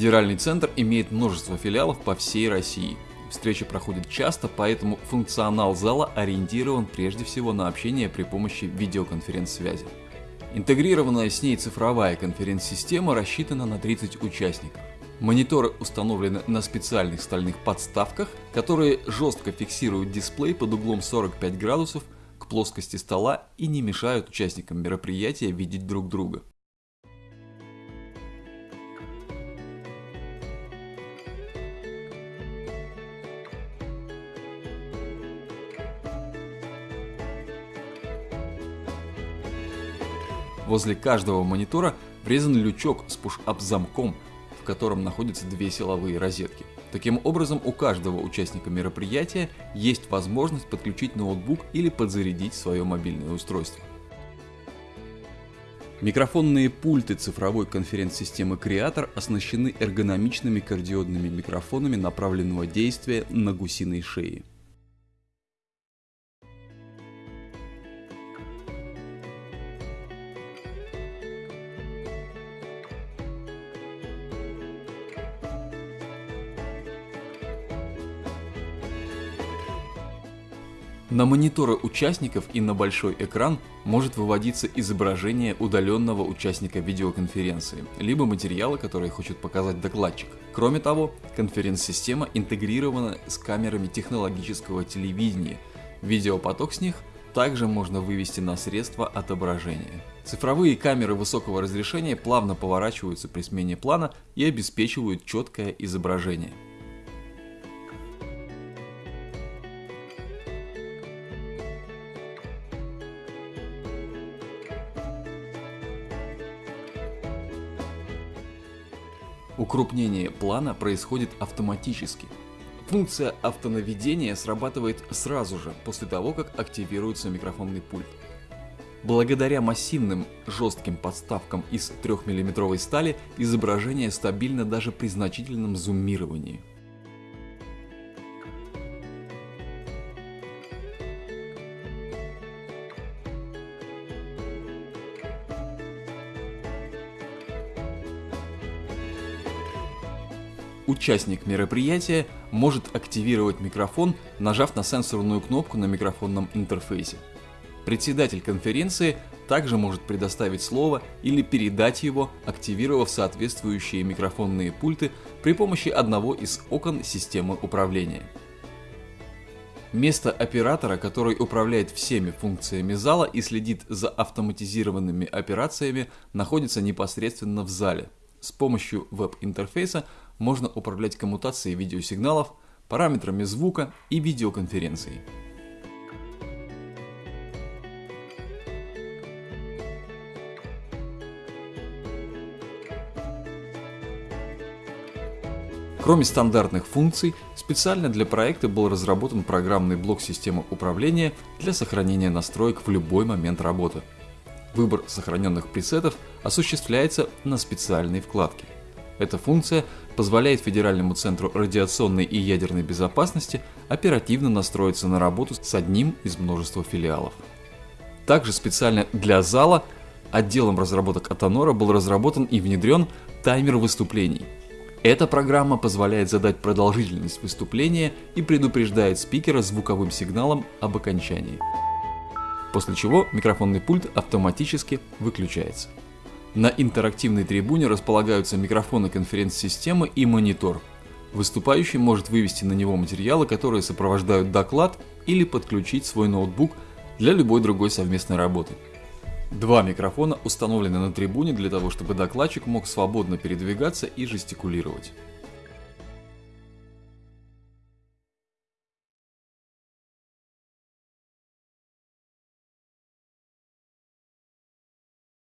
Федеральный центр имеет множество филиалов по всей России. Встречи проходят часто, поэтому функционал зала ориентирован прежде всего на общение при помощи видеоконференц-связи. Интегрированная с ней цифровая конференц-система рассчитана на 30 участников. Мониторы установлены на специальных стальных подставках, которые жестко фиксируют дисплей под углом 45 градусов к плоскости стола и не мешают участникам мероприятия видеть друг друга. Возле каждого монитора врезан лючок с push-up замком, в котором находятся две силовые розетки. Таким образом, у каждого участника мероприятия есть возможность подключить ноутбук или подзарядить свое мобильное устройство. Микрофонные пульты цифровой конференц-системы Creator оснащены эргономичными кардиодными микрофонами направленного действия на гусиной шее. На мониторы участников и на большой экран может выводиться изображение удаленного участника видеоконференции, либо материала, который хочет показать докладчик. Кроме того, конференц-система интегрирована с камерами технологического телевидения. Видеопоток с них также можно вывести на средства отображения. Цифровые камеры высокого разрешения плавно поворачиваются при смене плана и обеспечивают четкое изображение. Укрупнение плана происходит автоматически. Функция автонаведения срабатывает сразу же после того, как активируется микрофонный пульт. Благодаря массивным жестким подставкам из 3-мм стали изображение стабильно даже при значительном зумировании. Участник мероприятия может активировать микрофон, нажав на сенсорную кнопку на микрофонном интерфейсе. Председатель конференции также может предоставить слово или передать его, активировав соответствующие микрофонные пульты при помощи одного из окон системы управления. Место оператора, который управляет всеми функциями зала и следит за автоматизированными операциями, находится непосредственно в зале. С помощью веб-интерфейса можно управлять коммутацией видеосигналов, параметрами звука и видеоконференцией. Кроме стандартных функций, специально для проекта был разработан программный блок системы управления для сохранения настроек в любой момент работы. Выбор сохраненных пресетов осуществляется на специальной вкладке. Эта функция позволяет Федеральному центру радиационной и ядерной безопасности оперативно настроиться на работу с одним из множества филиалов. Также специально для зала отделом разработок Атонора был разработан и внедрен таймер выступлений. Эта программа позволяет задать продолжительность выступления и предупреждает спикера звуковым сигналом об окончании. После чего микрофонный пульт автоматически выключается. На интерактивной трибуне располагаются микрофоны конференц-системы и монитор. Выступающий может вывести на него материалы, которые сопровождают доклад или подключить свой ноутбук для любой другой совместной работы. Два микрофона установлены на трибуне для того, чтобы докладчик мог свободно передвигаться и жестикулировать.